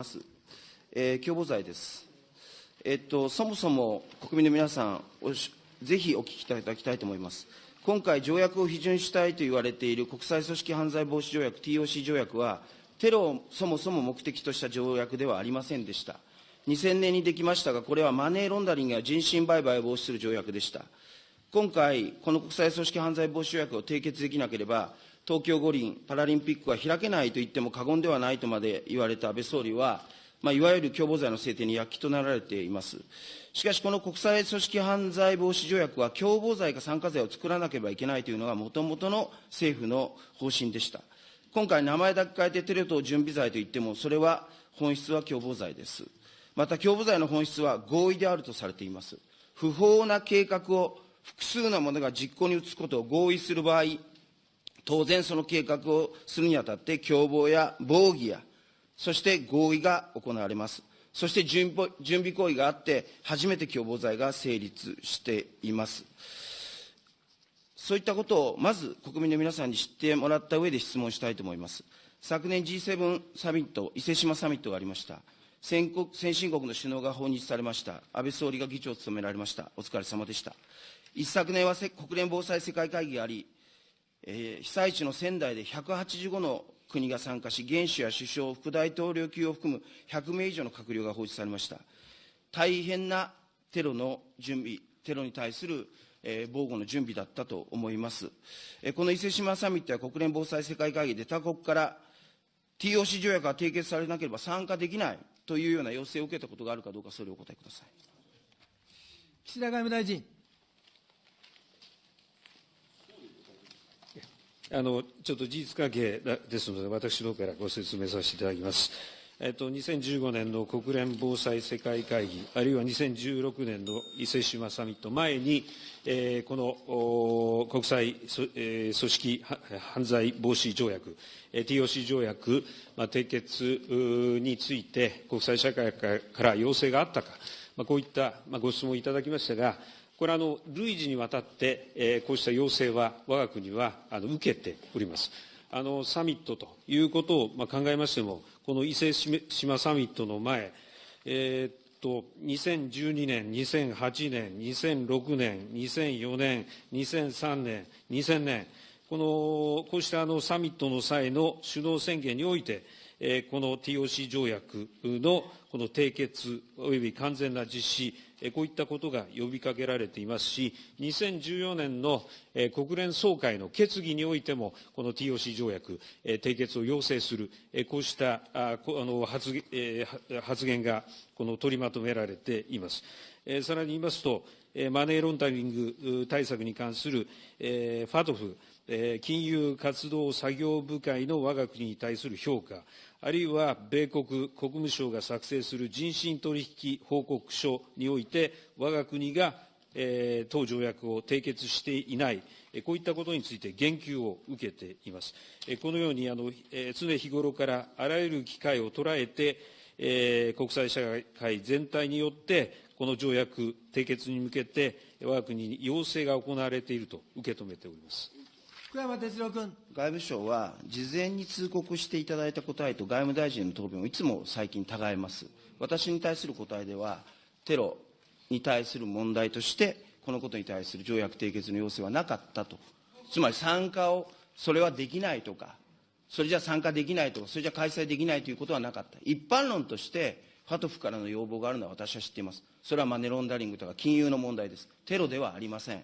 ます。えー、共謀罪です。えっと、そもそも国民の皆さんおし、ぜひお聞きいただきたいと思います。今回、条約を批准したいと言われている国際組織犯罪防止条約、TOC 条約は、テロをそもそも目的とした条約ではありませんでした。2000年にできましたが、これはマネーロンダリングや人身売買を防止する条約でした。今回、この国際組織犯罪防止条約を締結できなければ、東京五輪パラリンピックは開けないと言っても過言ではないとまで言われた安倍総理は、まあ、いわゆる共謀罪の制定に躍起となられています。しかし、この国際組織犯罪防止条約は、共謀罪か参加罪を作らなければいけないというのが、もともとの政府の方針でした。今回、名前だけ変えてテレ東準備罪といっても、それは本質は共謀罪です。また、共謀罪の本質は合意であるとされています。不法な計画を複数の者が実行に移すことを合意する場合、当然その計画をするにあたって共謀や防御や、そして合意が行われます。そして準備行為があって、初めて共謀罪が成立しています。そういったことをまず国民の皆さんに知ってもらった上で質問したいと思います。昨年 G7 サミット、伊勢志摩サミットがありました。先国先進国の首脳が訪日されました。安倍総理が議長を務められました。お疲れ様でした。一昨年は国連防災世界会議があり、えー、被災地の仙台で185の国が参加し、元首や首相、副大統領級を含む100名以上の閣僚が放置されました。大変なテロの準備、テロに対する、えー、防護の準備だったと思います。えー、この伊勢志摩サミットや国連防災世界会議で他国から TOC 条約が締結されなければ参加できないというような要請を受けたことがあるかどうか、それをお答えください。岸田外務大臣。あのちょっと事実関係ですので、私の方からご説明させていただきます。えっと、2015年の国連防災世界会議、あるいは2016年の伊勢志摩サミット前に、えー、この国際、えー、組織犯罪防止条約、えー、TOC 条約、まあ、締結について、国際社会から要請があったか、まあ、こういった、まあ、ご質問いただきましたが、これあの累次にわたって、えー、こうした要請は我が国はあの受けております。あのサミットということを、まあ、考えましても、この伊勢志摩サミットの前、えー、っと2012年、2008年、2006年、2004年、2003年、2000年、このこうしたあのサミットの際の首脳宣言において、この TOC 条約のこの締結および完全な実施、こういったことが呼びかけられていますし、2014年の国連総会の決議においても、この TOC 条約、締結を要請する、こうした発言がこの取りまとめられています。さらに言いますと、マネーロンダリング対策に関するファトフ、金融活動作業部会の我が国に対する評価、あるいは米国国務省が作成する人身取引報告書において、我が国が、えー、当条約を締結していない、こういったことについて言及を受けています。このようにあの、え、常日頃からあらゆる機会を捉えて、えー、国際社会全体によって、この条約締結に向けて、我が国に要請が行われていると受け止めております。福山哲郎君。外務省は、事前に通告していただいた答えと外務大臣の答弁をいつも最近違います。私に対する答えでは、テロに対する問題として、このことに対する条約締結の要請はなかったと。つまり参加を、それはできないとか、それじゃ参加できないとか、それじゃ開催できないということはなかった。一般論として、ファトフからの要望があるのは私は知っています。それはマネロンダリングとか金融の問題です。テロではありません。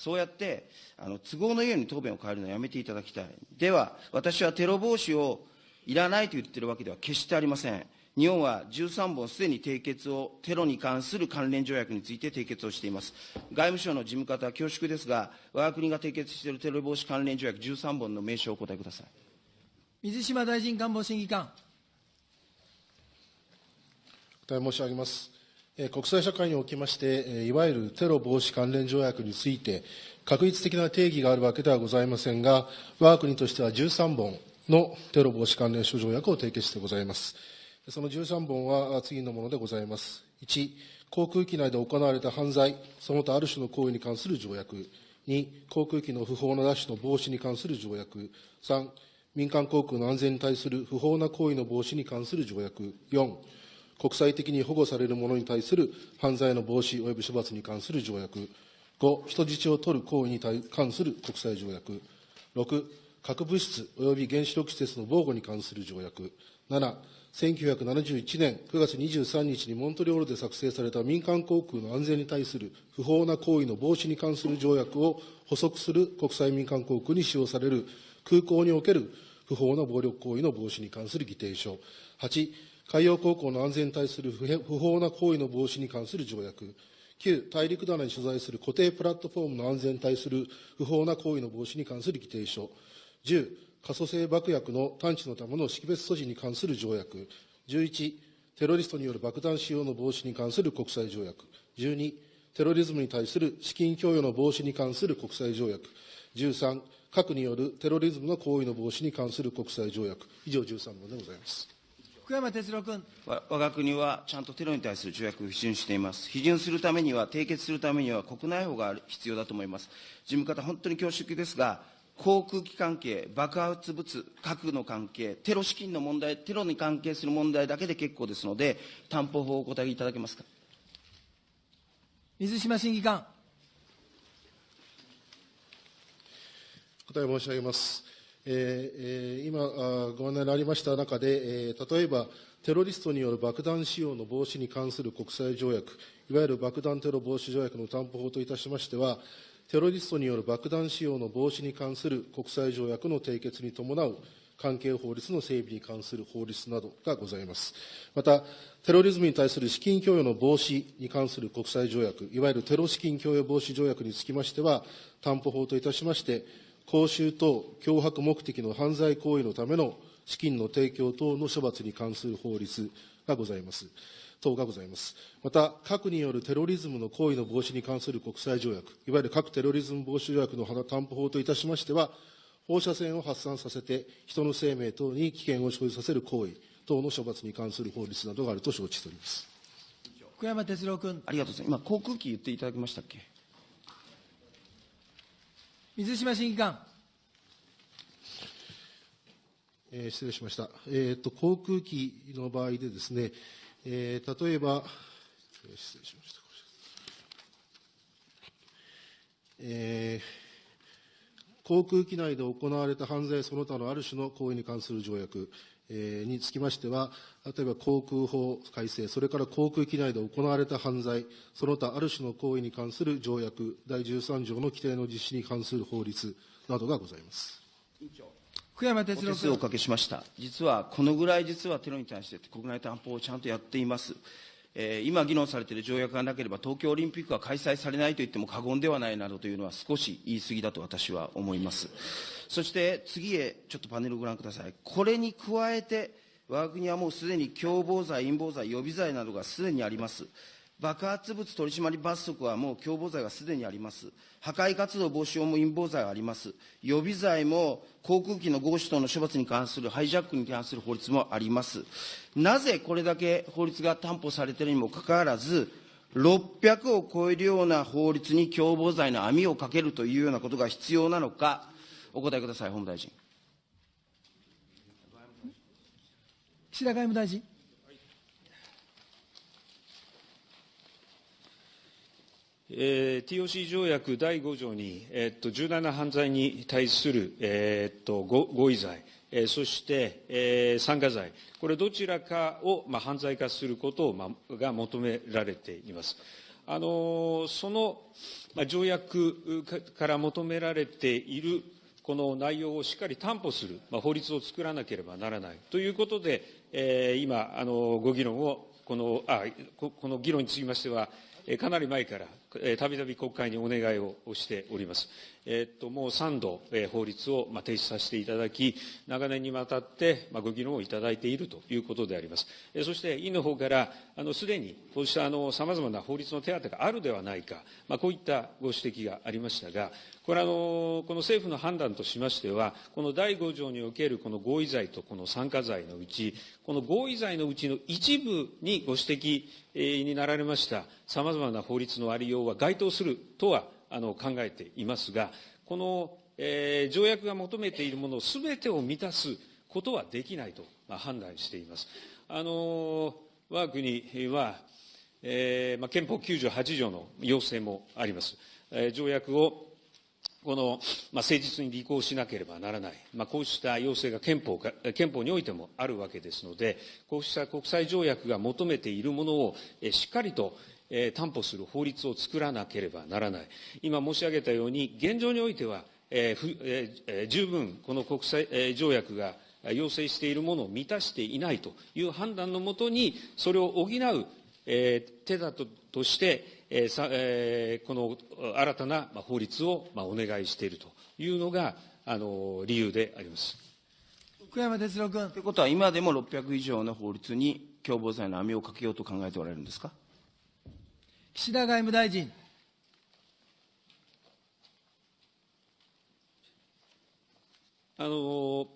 そうやってあの都合のように答弁を変えるのはやめていただきたい。では、私はテロ防止をいらないと言っているわけでは決してありません。日本は13本すでに締結を、テロに関する関連条約について締結をしています。外務省の事務方、恐縮ですが、我が国が締結しているテロ防止関連条約13本の名称をお答えください。水島大臣官房審議官。お答え申し上げます。国際社会におきまして、いわゆるテロ防止関連条約について、確実的な定義があるわけではございませんが、我が国としては13本のテロ防止関連諸条約を締結してございます。その13本は次のものでございます。1、航空機内で行われた犯罪、その他ある種の行為に関する条約。2、航空機の不法な奪取の防止に関する条約。3、民間航空の安全に対する不法な行為の防止に関する条約。4、国際的に保護される者に対する犯罪の防止及び処罰に関する条約。5、人質を取る行為に関する国際条約。6、核物質及び原子力施設の防護に関する条約。7、1971年9月23日にモントリオールで作成された民間航空の安全に対する不法な行為の防止に関する条約を補足する国際民間航空に使用される空港における不法な暴力行為の防止に関する議定書。8、海洋航行の安全に対する不法な行為の防止に関する条約。9、大陸棚に所在する固定プラットフォームの安全に対する不法な行為の防止に関する議定書。10、可塑性爆薬の探知のための識別措置に関する条約。11、テロリストによる爆弾使用の防止に関する国際条約。12、テロリズムに対する資金供与の防止に関する国際条約。13、核によるテロリズムの行為の防止に関する国際条約。以上13本でございます。福山哲郎君。わ我が国はちゃんとテロに対する条約を批准しています。批准するためには、締結するためには国内法が必要だと思います。事務方、本当に恐縮ですが、航空機関係、爆発物、核の関係、テロ資金の問題、テロに関係する問題だけで結構ですので、担保法をお答えいただけますか？水島審議官。答え申し上げます。えー、今ご案内のありました中で、え、例えば、テロリストによる爆弾使用の防止に関する国際条約、いわゆる爆弾テロ防止条約の担保法といたしましては、テロリストによる爆弾使用の防止に関する国際条約の締結に伴う関係法律の整備に関する法律などがございます。また、テロリズムに対する資金供与の防止に関する国際条約、いわゆるテロ資金供与防止条約につきましては、担保法といたしまして、公衆等脅迫目的の犯罪行為のための資金の提供等の処罰に関する法律がございます。等がございます。また、核によるテロリズムの行為の防止に関する国際条約、いわゆる核テロリズム防止条約の担保法といたしましては、放射線を発散させて、人の生命等に危険を生じさせる行為等の処罰に関する法律などがあると承知しております。福山哲郎君。ありがとうございます。今、航空機言っていただきましたっけ？水島審議官。えー、失礼しました。えっ、ー、と、航空機の場合でですね、えー、例えば、失礼しました。えー、航空機内で行われた犯罪その他のある種の行為に関する条約、につきましては、例えば航空法改正、それから航空機内で行われた犯罪、その他ある種の行為に関する条約、第13条の規定の実施に関する法律などがございます。福山哲郎君。おかけしました。実は、このぐらい実はテロに対して国内担保をちゃんとやっています。えー、今議論されている条約がなければ東京オリンピックは開催されないと言っても過言ではないなどというのは少し言い過ぎだと私は思います。そして次へちょっとパネルをご覧ください。これに加えて、我が国はもうすでに共謀罪、陰謀罪、予備罪などがすでにあります。爆発物取締罰則はもう共謀罪がすでにあります。破壊活動防止用も陰謀罪があります。予備罪も航空機の合死等の処罰に関するハイジャックに関する法律もあります。なぜこれだけ法律が担保されているにもかかわらず、600を超えるような法律に共謀罪の網をかけるというようなことが必要なのか、お答えください、法務大臣。岸田外務大臣。えー、TOC 条約第5条に、えー、っと重大な犯罪に対する、え、っと合意罪、えー、そして、えー、参加罪、これどちらかを、まあ、犯罪化することを、まあ、が求められています。あのその、まあ、条約から求められているこの内容をしっかり担保する、まあ、法律を作らなければならないということで、えー、今あの、ご議論をこのあこの議論につきましては、かなり前からたびたび国会にお願いをしております。えっと、もう3度、え法律を、ま提出させていただき、長年にわたって、まご議論をいただいているということであります。えそして、委員の方から、あの、すでに、こうした、あの、様々な法律の手当があるではないか、まこういったご指摘がありましたが、これあの、この政府の判断としましては、この第5条におけるこの合意罪とこの参加罪のうち、この合意罪のうちの一部にご指摘になられました様々な法律のありようは該当するとはあの考えていますが、このえー条約が求めているものすべてを満たすことはできないと、まあ、判断しています。あの我が国は、えーまあ、憲法98条の要請もあります。えー条約をこの、まあ、誠実に履行しなければならない、まあ、こうした要請が憲法か憲法においてもあるわけですので、こうした国際条約が求めているものをしっかりとえー担保する法律を作らなければならない。今申し上げたように、現状においては、えーふえーえー十分この国際えー条約が要請しているものを満たしていないという判断のもとに、それを補う、えー手立てとして、えーさえーこの新たなまあ法律をまあお願いしているというのが、あの理由であります。福山哲郎君ということは、今でも600以上の法律に共謀罪の網をかけようと考えておられるんですか？岸田外務大臣あの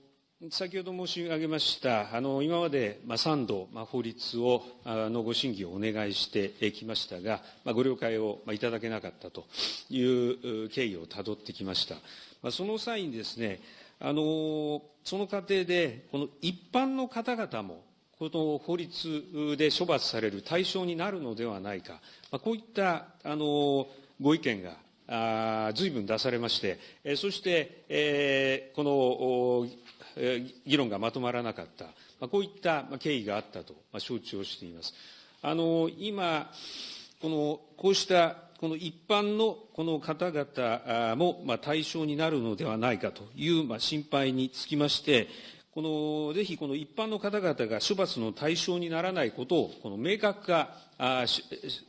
先ほど申し上げました、あの今まで、まあ、3度、まあ、法律をあのご審議をお願いしてきましたが、まあ、ご了解を、まあ、いただけなかったという経緯をたどってきました。まあ、その際にですね、あのその過程で、この一般の方々も、この法律で処罰される対象になるのではないか、こういったあのご意見があ随分出されまして、そして、この議論がまとまらなかった、こういった経緯があったと、承知をしています。あの今このこうしたこの一般のこの方々も対象になるのではないかという心配につきまして、このぜひこの一般の方々が処罰の対象にならないことをこの明確化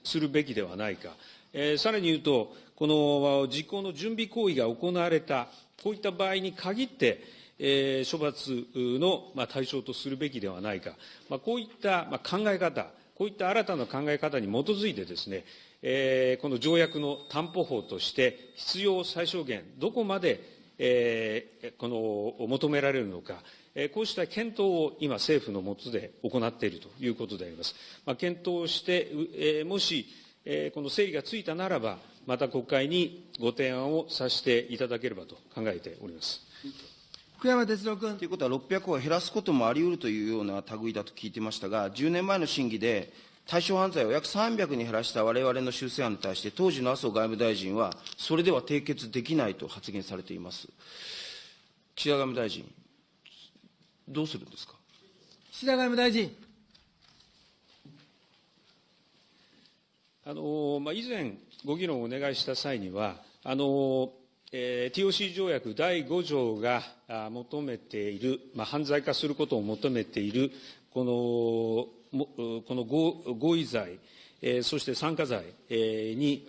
するべきではないか、えーさらに言うと、この実行の準備行為が行われた、こういった場合に限って、えー処罰のまあ対象とするべきではないか、まあ、こういったまあ考え方、こういった新たな考え方に基づいてですね、えーこの条約の担保法として必要最小限、どこまで、えーこの求められるのか、えーこうした検討を今、政府の下で行っているということであります。まあ、検討して、うえーもし、えーこの整理がついたならば、また国会にご提案をさせていただければと考えております。福山哲郎君ということは、600を減らすこともあり得るというような類だと聞いてましたが、10年前の審議で、対象犯罪を約300に減らしたわれわれの修正案に対して、当時の麻生外務大臣は、それでは締結できないと発言されています。岸田外務大臣、どうするんですか？岸田外務大臣あのまあ、以前、ご議論をお願いした際には、あのえー TOC 条約第5条があ求めている、まあ、犯罪化することを求めている、このもこの合意罪、そして参加罪、に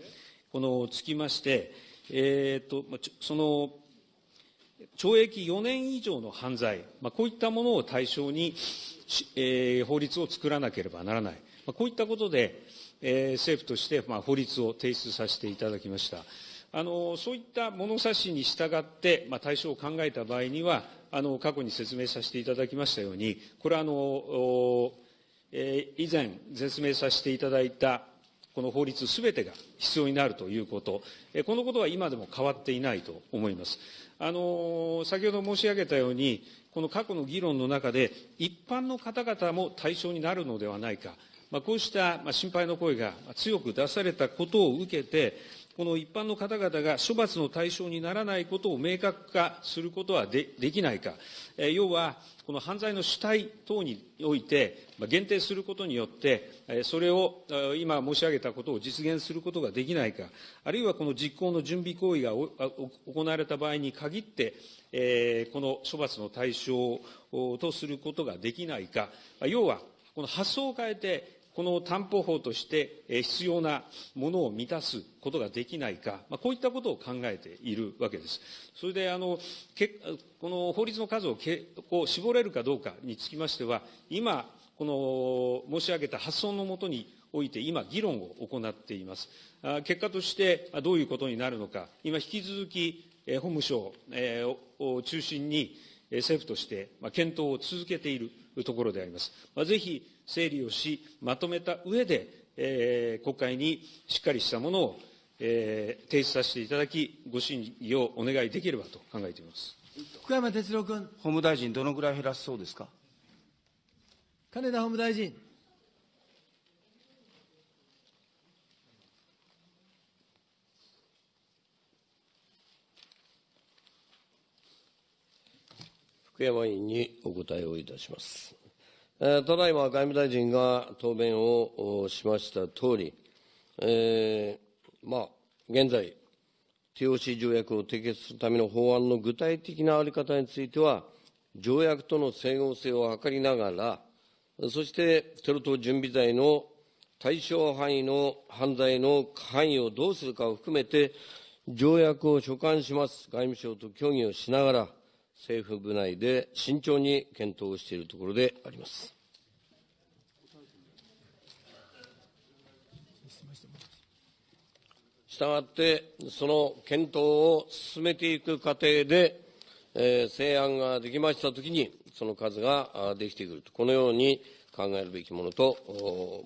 このつきまして、えーとまあちょその懲役4年以上の犯罪、まあ、こういったものを対象に、えー法律を作らなければならない、まあ、こういったことで、えー政府として、まあ、法律を提出させていただきました。あのそういった物差しに従って、まあ、対象を考えた場合には、あの過去に説明させていただきましたように、これはあの、以前、説明させていただいたこの法律すべてが必要になるということ、このことは今でも変わっていないと思います。あの先ほど申し上げたように、この過去の議論の中で、一般の方々も対象になるのではないか、まあ、こうした心配の声が強く出されたことを受けて、この一般の方々が処罰の対象にならないことを明確化することはできないか、え要は、この犯罪の主体等において、限定することによって、それを今申し上げたことを実現することができないか、あるいはこの実行の準備行為が行われた場合に限って、この処罰の対象とすることができないか、要は、この発想を変えて、この担保法として必要なものを満たすことができないか、まあ、こういったことを考えているわけです。それで、あの、けこの法律の数をけこう絞れるかどうかにつきましては、今、この申し上げた発想のもとにおいて、今、議論を行っています。結果として、どういうことになるのか、今、引き続き、え法務省、を中心に、政府として、検討を続けているところであります。まあ、ぜひ整理をし、まとめた上で、えー国会にしっかりしたものを、えー提出させていただき、ご審議をお願いできればと考えています。福山哲郎君。法務大臣、どのぐらい減らすそうですか？金田法務大臣。福山委員にお答えをいたします。えーただいま外務大臣が答弁をしましたとおり、えーまあ、現在、TOC 条約を締結するための法案の具体的な在り方については、条約との整合性を図りながら、そしてテロ等準備罪の対象範囲の犯罪の範囲をどうするかを含めて、条約を所管します外務省と協議をしながら、政府部内で慎重に検討しているところであります。したがって、その検討を進めていく過程で、えー成案ができましたときに、その数ができてくると、このように考えるべきものと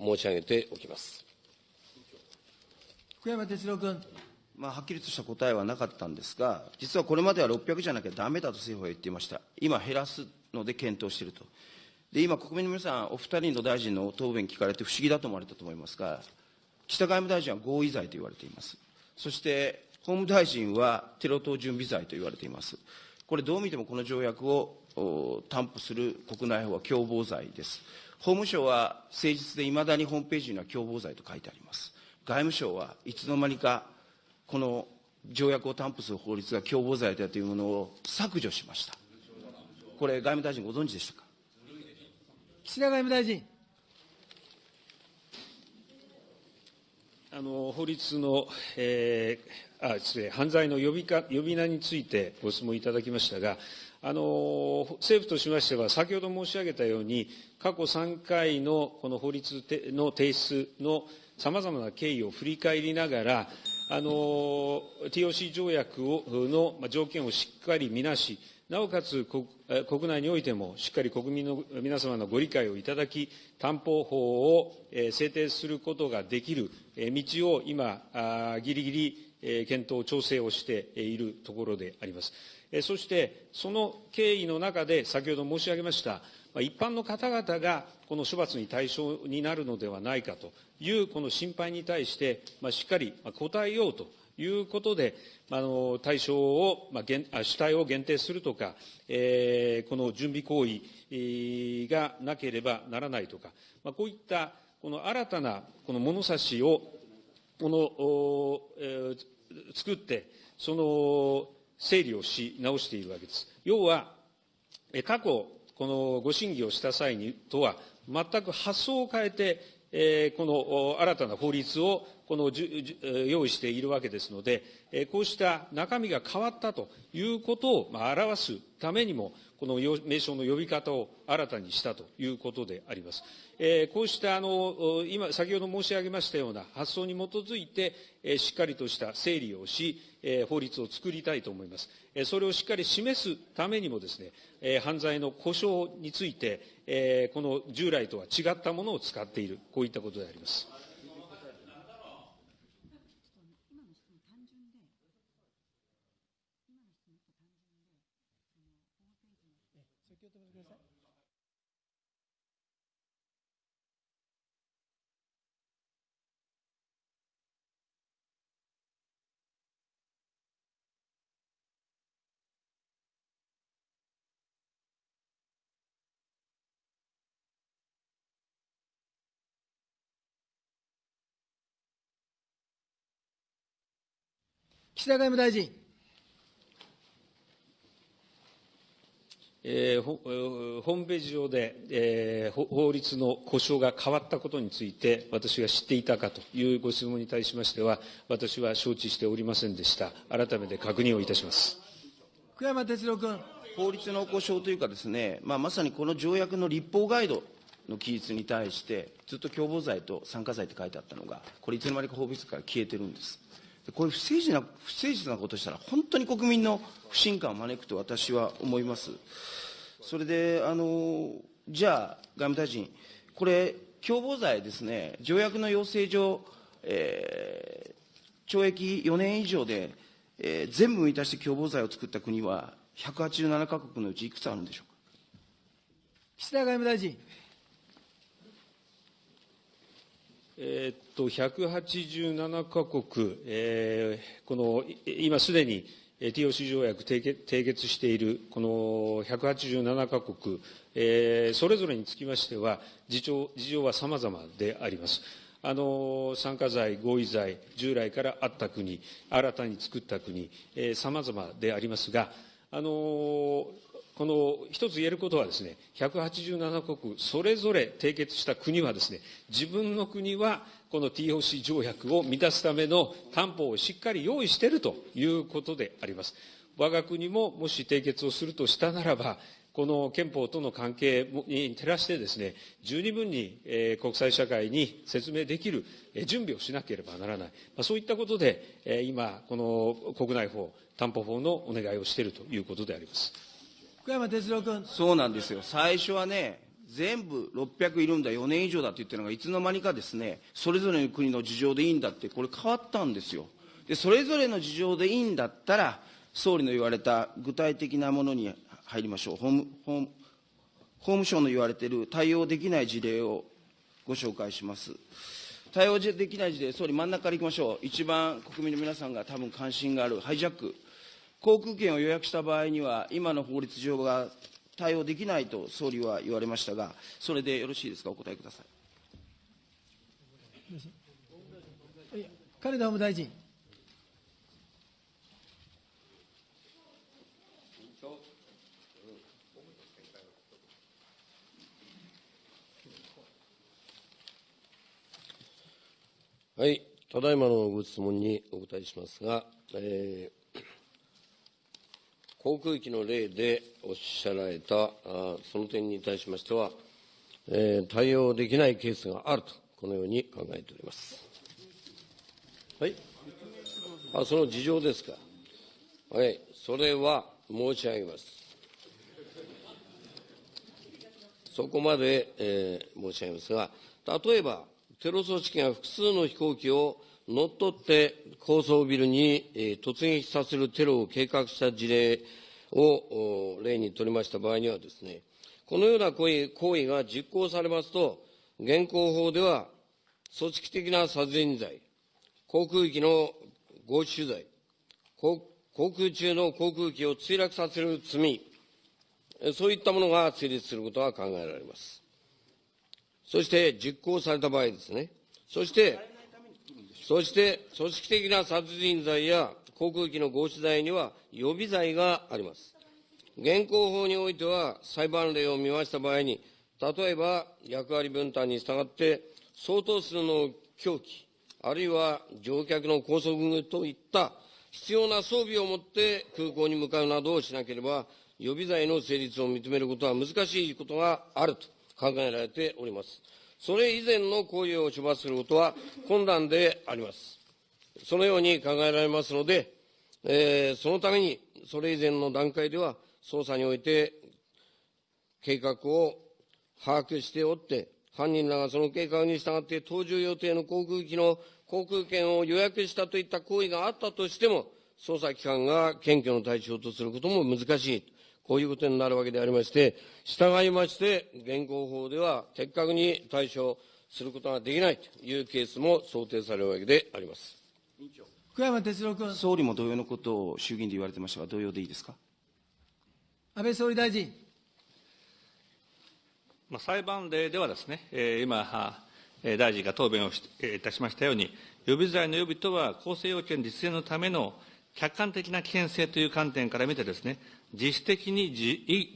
申し上げておきます。福山哲郎君。まあ、はっきりとした答えはなかったんですが、実はこれまでは600じゃなきゃだめだと政府は言っていました。今減らすので検討していると。で、今、国民の皆さん、お二人の大臣の答弁聞かれて不思議だと思われたと思いますが、岸田外務大臣は合意罪と言われています。そして、法務大臣はテロ等準備罪と言われています。これ、どう見てもこの条約を担保する国内法は共謀罪です。法務省は誠実でいまだにホームページには共謀罪と書いてあります。外務省はいつの間にかこの条約を担保する法律が共謀罪だというものを削除しました。これ、外務大臣ご存知でしたか？岸田外務大臣。あの法律の、えーあ失礼犯罪の呼びか呼び名についてご質問いただきましたが、あの政府としましては、先ほど申し上げたように、過去3回のこの法律の提出のさまざまな経緯を振り返りながら、あの TOC 条約をの条件をしっかり見なし、なおかつ国国内においてもしっかり国民の皆様のご理解をいただき、担保法を制定することができる道を今、ぎりぎり検討、調整をしているところであります。そして、その経緯の中で、先ほど申し上げました、一般の方々がこの処罰に対象になるのではないかというこの心配に対して、しっかり答えようということで、あの対象を、主体を限定するとか、この準備行為がなければならないとか、こういったこの新たなこの物差しをこの、作って、その整理をし直しているわけです。要は、過去、このご審議をした際にとは、全く発想を変えて、えこの新たな法律をこの用意しているわけですので、こうした中身が変わったということを、表すためにも、この名称の呼び方を新たにしたということであります。えーこうしたあの今、先ほど申し上げましたような発想に基づいて、えーしっかりとした整理をし、えー法律を作りたいと思います。えーそれをしっかり示すためにもですね、えー犯罪の故障について、えーこの従来とは違ったものを使っている、こういったことであります。岸田外務大臣。えーホームページ上で、えーほ法律の故障が変わったことについて、私が知っていたかというご質問に対しましては、私は承知しておりませんでした。改めて確認をいたします。福山哲郎君。法律の故障というかですね、まあ、まさにこの条約の立法ガイドの記述に対して、ずっと共謀罪と参加罪って書いてあったのが、これいつの間にか法律から消えてるんです。こういう不誠実な、不誠実なことしたら、本当に国民の不信感を招くと私は思います。それで、あの、じゃあ、外務大臣、これ、共謀罪ですね、条約の要請上、えー懲役4年以上で、えー全部満たして共謀罪を作った国は、187カ国のうちいくつあるんでしょうか？岸田外務大臣。えーっと、187カ国、えーこの、今すでに TOC 条約締結締結しているこの187カ国、えーそれぞれにつきましては、事情事情は様々であります。あの、参加罪、合意罪、従来からあった国、新たに作った国、えー様々でありますが、あのこの一つ言えることはですね、187国それぞれ締結した国はですね、自分の国はこの TOC 条約を満たすための担保をしっかり用意しているということであります。我が国ももし締結をするとしたならば、この憲法との関係に照らしてですね、十二分に、国際社会に説明できる準備をしなければならない。そういったことで、今、この国内法、担保法のお願いをしているということであります。福山哲郎君。そうなんですよ。最初はね、全部600いるんだ、4年以上だって言ってるのが、いつの間にかですね、それぞれの国の事情でいいんだって、これ変わったんですよ。で、それぞれの事情でいいんだったら、総理の言われた具体的なものに入りましょう。法務法務省の言われている対応できない事例をご紹介します。対応できない事例、総理真ん中からいきましょう。一番国民の皆さんが多分関心があるハイジャック。航空券を予約した場合には、今の法律上が対応できないと総理は言われましたが、それでよろしいですか、お答えください。金田法務大臣。はい、ただいまのご質問にお答えしますが、えー航空機の例でおっしゃられたあその点に対しましては、えー対応できないケースがあると、このように考えております。はい、あその事情ですか。はい、それは申し上げます。そこまで、えー申し上げますが、例えば、テロ組織が複数の飛行機を乗っ取って高層ビルに、突撃させるテロを計画した事例を例にとりました場合にはですね、このような行為行為が実行されますと、現行法では組織的な殺人罪、航空機の強取罪、航空中の航空機を墜落させる罪、そういったものが成立することが考えられます。そして実行された場合ですね。そして、そして組織的な殺人罪や航空機の合死罪には予備罪があります。現行法においては裁判例を見ました場合に、例えば役割分担に従って相当数の凶器、あるいは乗客の拘束といった必要な装備を持って空港に向かうなどをしなければ、予備罪の成立を認めることは難しいことがあると考えられております。それ以前の行為を処罰することは困難であります。そのように考えられますので、えーそのために、それ以前の段階では、捜査において計画を把握しておって、犯人らがその計画に従って搭乗予定の航空機の航空券を予約したといった行為があったとしても、捜査機関が検挙の対象とすることも難しい。こういうことになるわけでありまして、従いまして、現行法では的確に対処することができないというケースも想定されるわけであります。福山哲郎君。総理も同様のことを衆議院で言われてましたが、同様でいいですか？安倍総理大臣。まあ、裁判例ではですね、えー今、大臣が答弁をしえーいたしましたように、予備罪の予備とは、公正要件実現のための客観的な危険性という観点から見てですね、実質的に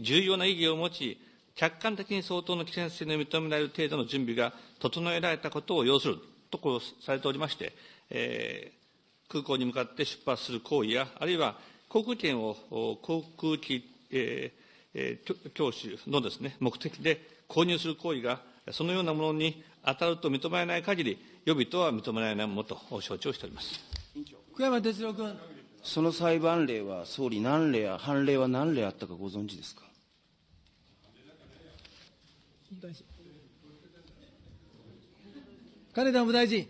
重要な意義を持ち、客観的に相当の危険性の認められる程度の準備が整えられたことを要するとこうされておりまして、えー空港に向かって出発する行為や、あるいは航空券を航空機、えーえー教習のですね、目的で購入する行為が、そのようなものに当たると認められない限り、予備とは認められないものと承知をしております。福山哲郎君。その裁判例は、総理何例や、判例は何例あったかご存知ですか？金田法務大臣。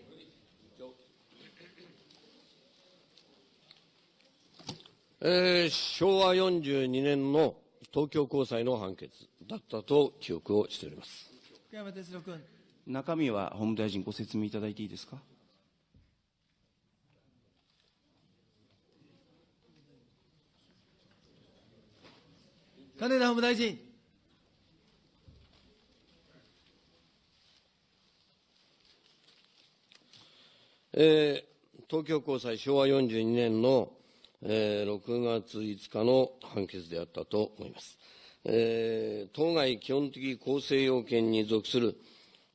えー昭和42年の東京高裁の判決だったと記憶をしております。福山哲郎君。中身は法務大臣ご説明いただいていいですか？金田法務大臣。えー東京高裁昭和42年の、えー6月5日の判決であったと思います。えー当該基本的構成要件に属する、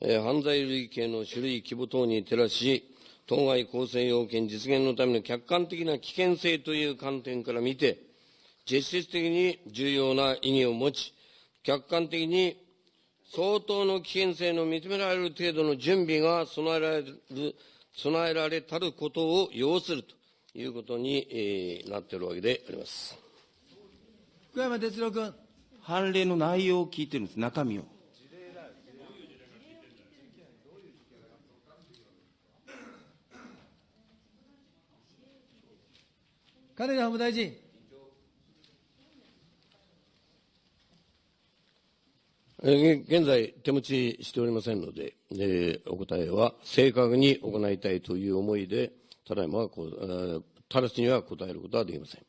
えー犯罪類型の種類、規模等に照らし、当該構成要件実現のための客観的な危険性という観点から見て、実質的に重要な意義を持ち、客観的に相当の危険性の認められる程度の準備が備えられる、備えられたることを要するということに、えーなっているわけであります。福山哲郎君。判例の内容を聞いてるんです、中身を。金田法務大臣。え現在、手持ちしておりませんので、えーお答えは正確に行いたいという思いで、ただいまはこう、えー直ちには答えることはできません。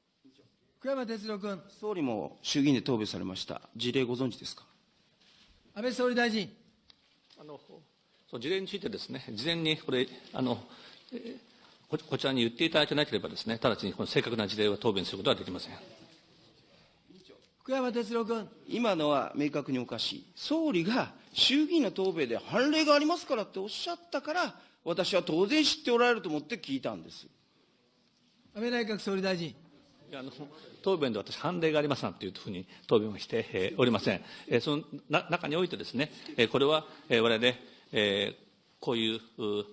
福山哲郎君。総理も衆議院で答弁されました。事例ご存知ですか？安倍総理大臣。あのその事例についてですね、事前にこれ、あのえーここちらに言っていただけなければですね、直ちにこの正確な事例は答弁することはできません。福山哲郎君。今のは明確におかしい。総理が衆議院の答弁で判例がありますからっておっしゃったから、私は当然知っておられると思って聞いたんです。安倍内閣総理大臣。いやあの答弁で私、判例がありますなんていうふうに答弁をして、えーおりません。えーそのな中においてですね、えーこれは、えー、我々、えーこういうう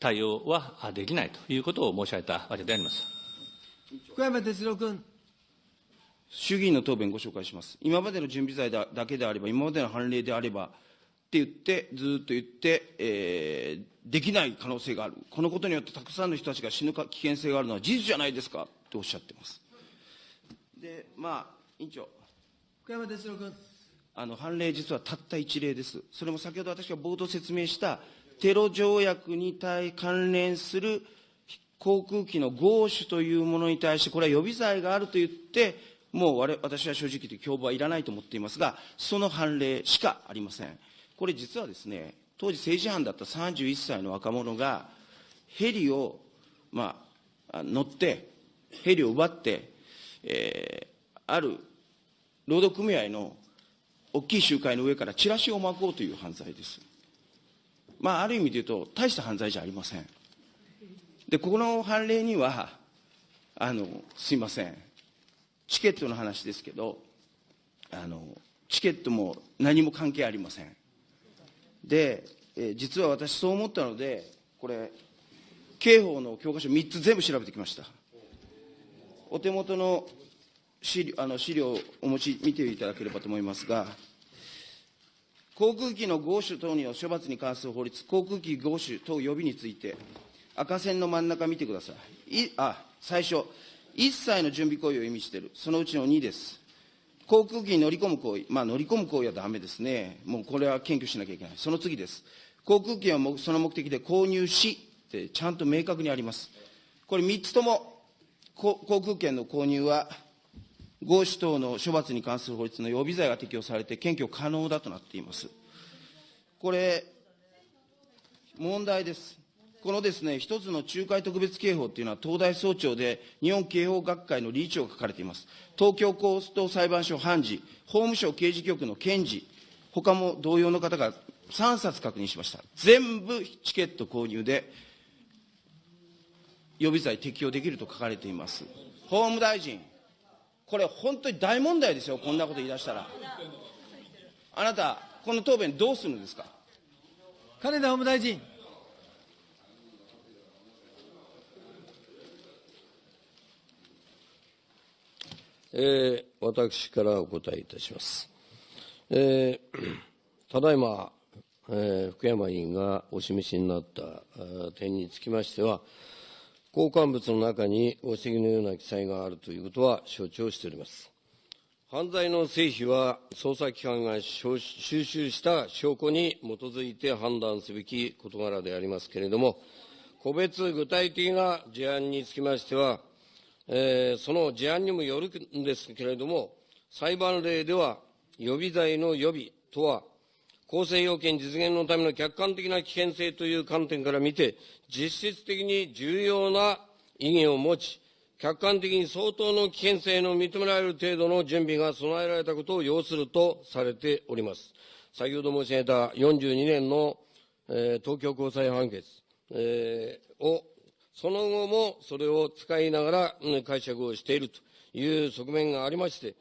対応はあできないということを申し上げたわけであります。福山哲郎君。衆議院の答弁ご紹介します。今までの準備罪だだけであれば、今までの判例であれば、って言って、ずーっと言って、えーできない可能性がある。このことによってたくさんの人たちが死ぬか危険性があるのは事実じゃないですかとおっしゃってます。で、まあ、委員長、福山哲郎君。あの判例、実はたった一例です。それも先ほど私が冒頭説明した、テロ条約に対関連する航空機の合種というものに対して、これは予備罪があると言って、もう我私は正直言って共謀はいらないと思っていますが、その判例しかありません。これ実はですね、当時政治犯だった31歳の若者が、ヘリを、まあ、乗って、ヘリを奪って、えーある労働組合の大きい集会の上からチラシを巻こうという犯罪です。まあ、ある意味で言うと、大した犯罪じゃありません。で、ここの判例には、あの、すいません。チケットの話ですけど、あの、チケットも何も関係ありません。で、え実は私そう思ったので、これ、刑法の教科書3つ全部調べてきました。お手元の資料あの資料をお持ち見ていただければと思いますが、航空機の合種等にの処罰に関する法律、航空機合種等予備について、赤線の真ん中見てください。いあ、最初、一切の準備行為を意味している。そのうちの2です。航空機に乗り込む行為、まあ乗り込む行為はダメですね。もうこれは検挙しなきゃいけない。その次です。航空機はその目的で購入し、ってちゃんと明確にあります。これ3つとも、航空券の購入は、合種等の処罰に関する法律の予備罪が適用されて検挙可能だとなっています。これ、問題です。このですね、一つの仲介特別刑法っていうのは、東大総長で日本刑法学会の理事長が書かれています。東京高等裁判所判事、法務省刑事局の検事、他も同様の方が3冊確認しました。全部チケット購入で、予備罪適用できると書かれています。法務大臣、これ本当に大問題ですよ、こんなこと言い出したら。あなた、この答弁どうするんですか？金田法務大臣。えー私からお答えいたします。えーただいま、えー福山委員がお示しになった点につきましては、交換物の中にご指摘のような記載があるということは承知をしております。犯罪の成否は捜査機関が収集した証拠に基づいて判断すべき事柄でありますけれども、個別具体的な事案につきましては、えー、その事案にもよるんですけれども、裁判例では予備罪の予備とは、公正要件実現のための客観的な危険性という観点から見て、実質的に重要な意義を持ち、客観的に相当の危険性の認められる程度の準備が備えられたことを要するとされております。先ほど申し上げた42年の、えー、東京高裁判決、えー、を、その後もそれを使いながら、解釈をしているという側面がありまして、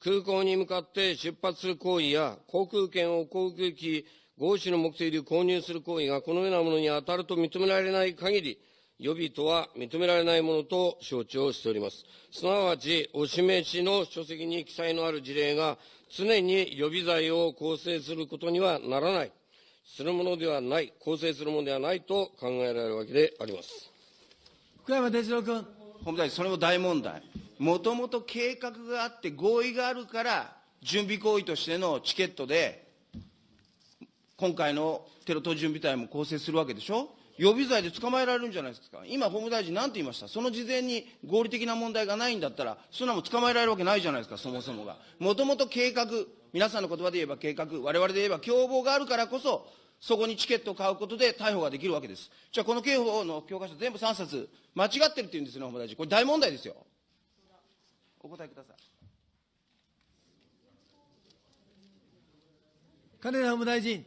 空港に向かって出発する行為や、航空券を航空機、合資の目的で購入する行為がこのようなものに当たると認められない限り、予備とは認められないものと承知をしております。すなわち、お示しの書籍に記載のある事例が、常に予備罪を構成することにはならない、するものではない、構成するものではないと考えられるわけであります。福山哲郎君。法務大臣、それも大問題。もともと計画があって合意があるから、準備行為としてのチケットで、今回のテロ等準備隊も構成するわけでしょ？予備罪で捕まえられるんじゃないですか。今、法務大臣なんて言いました？その事前に合理的な問題がないんだったら、そんなもん捕まえられるわけないじゃないですか、そもそもが。もともと計画、皆さんの言葉で言えば計画、我々で言えば共謀があるからこそ、そこにチケットを買うことで逮捕ができるわけです。じゃあ、この刑法の教科書全部3冊、間違ってるって言うんですよね、法務大臣。これ大問題ですよ。お答えください。金田法務大臣。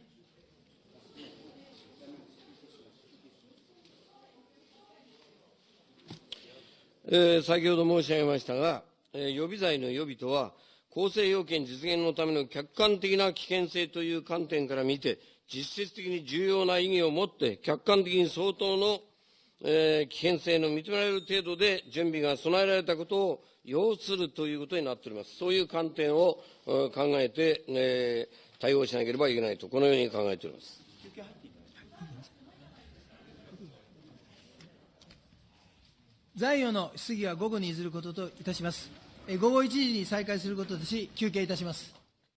えー、先ほど申し上げましたが、えー、予備罪の予備とは、公正要件実現のための客観的な危険性という観点から見て、実質的に重要な意義を持って、客観的に相当の、えー、危険性の認められる程度で準備が備えられたことを要するということになっております。そういう観点を考えて、えー、対応しなければいけないと、このように考えております。残余の質疑は午後に譲ることといたします。午後1時に再開することとし、休憩いたします。